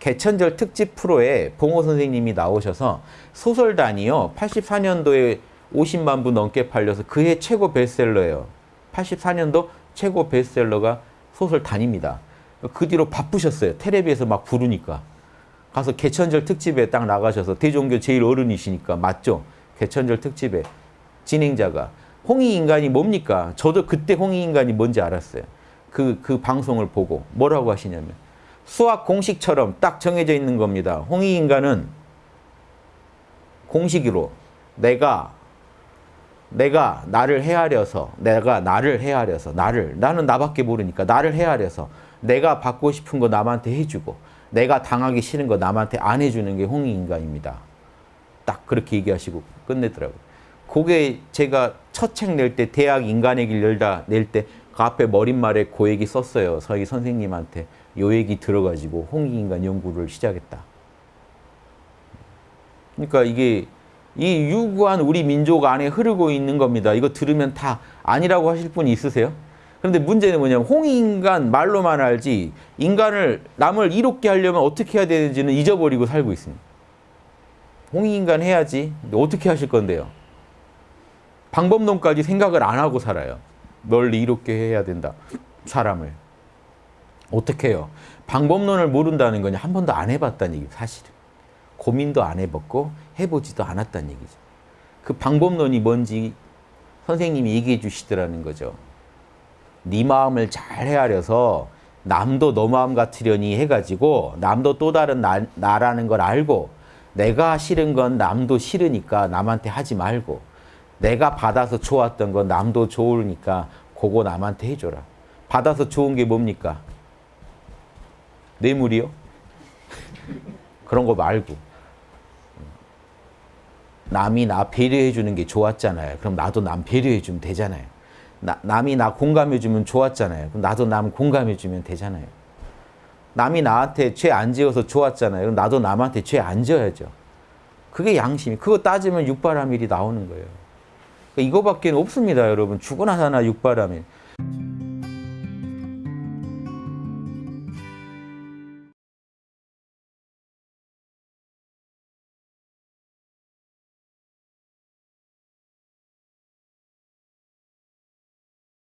개천절 특집 프로에 봉호 선생님이 나오셔서 소설단이요. 84년도에 50만 부 넘게 팔려서 그해 최고 베스트셀러예요. 84년도 최고 베스트셀러가 소설단입니다. 그 뒤로 바쁘셨어요. 텔레비에서 막 부르니까. 가서 개천절 특집에 딱 나가셔서 대종교 제일 어른이시니까 맞죠? 개천절 특집에 진행자가 홍익인간이 뭡니까? 저도 그때 홍익인간이 뭔지 알았어요. 그, 그 방송을 보고 뭐라고 하시냐면 수학 공식처럼 딱 정해져 있는 겁니다. 홍익인간은 공식으로 내가 내가 나를 헤아려서 내가 나를 헤아려서 나를 나는 나밖에 모르니까 나를 헤아려서 내가 받고 싶은 거 남한테 해주고 내가 당하기 싫은 거 남한테 안 해주는 게 홍익인간입니다. 딱 그렇게 얘기하시고 끝내더라고요. 그게 제가 첫 책 낼 때 대학 인간의 길 열다 낼 때 그 앞에 머릿말에 그 얘기 썼어요. 저희 선생님한테 요 얘기 들어가지고 홍익인간 연구를 시작했다. 그러니까 이게 이 유구한 우리 민족 안에 흐르고 있는 겁니다. 이거 들으면 다 아니라고 하실 분이 있으세요? 그런데 문제는 뭐냐면 홍익인간 말로만 알지 인간을 남을 이롭게 하려면 어떻게 해야 되는지는 잊어버리고 살고 있습니다. 홍익인간 해야지. 어떻게 하실 건데요? 방법론까지 생각을 안 하고 살아요. 널 이롭게 해야 된다. 사람을. 어떻게 해요? 방법론을 모른다는 거냐 한 번도 안 해봤다는 얘기 사실은. 고민도 안 해봤고 해보지도 않았다는 얘기죠. 그 방법론이 뭔지 선생님이 얘기해 주시더라는 거죠. 네 마음을 잘 헤아려서 남도 너 마음 같으려니 해가지고 남도 또 다른 나, 나라는 걸 알고 내가 싫은 건 남도 싫으니까 남한테 하지 말고 내가 받아서 좋았던 건 남도 좋으니까 그거 남한테 해줘라. 받아서 좋은 게 뭡니까? 뇌물이요? 그런 거 말고 남이 나 배려해 주는 게 좋았잖아요. 그럼 나도 남 배려해 주면 되잖아요. 나, 남이 나 공감해 주면 좋았잖아요. 그럼 나도 남 공감해 주면 되잖아요. 남이 나한테 죄 안 지어서 좋았잖아요. 그럼 나도 남한테 죄 안 지어야죠. 그게 양심이. 그거 따지면 육바라밀이 나오는 거예요. 그러니까 이거밖에 없습니다, 여러분. 죽어나 사나 육바라밀.